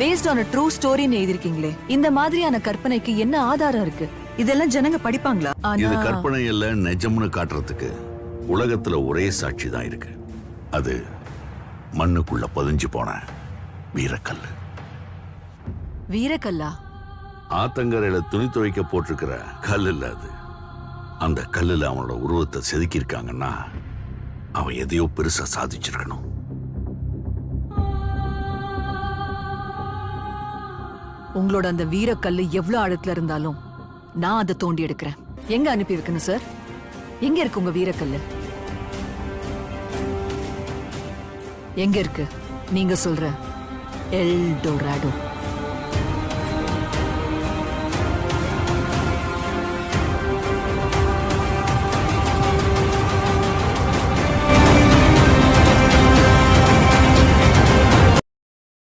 Paste on true ஸ்டோரின்னு எழுதிருக்கீங்களே இந்த மாதிரியான கற்பனைக்கு என்ன ஆதாரம் இருக்கு? இதெல்லாம் ஜனங்க படிப்பாங்களா? இது கற்பனை இல்ல நிஜம்னு காட்டுறதுக்கு உலகத்துல ஒரே சாட்சி தான் இருக்கு. அது மண்ணுக்குள்ள பதிஞ்சு போன வீரக்கல்லு. வீரக்கல்லா? ஆத்தங்கரையில துணி துவைக்க போட்டிருக்கிற கல் இல்ல அது. அந்த கல்லுல அவனோட உருவத்தை செதுக்கியிருக்காங்கன்னா அவன் எதையோ பெருசா சாதிச்சிருக்கணும். உங்களோட அந்த வீரக்கல்லு எவ்வளவு ஆழத்துல இருந்தாலும் நான் அதை தோண்டி எடுக்கிறேன். எங்க அனுப்பி வைக்கணும் சார் எங்க இருக்கு உங்க வீரக்கல்லு? எங்க இருக்கு? நீங்க சொல்ற எல் எல்டோராடோ.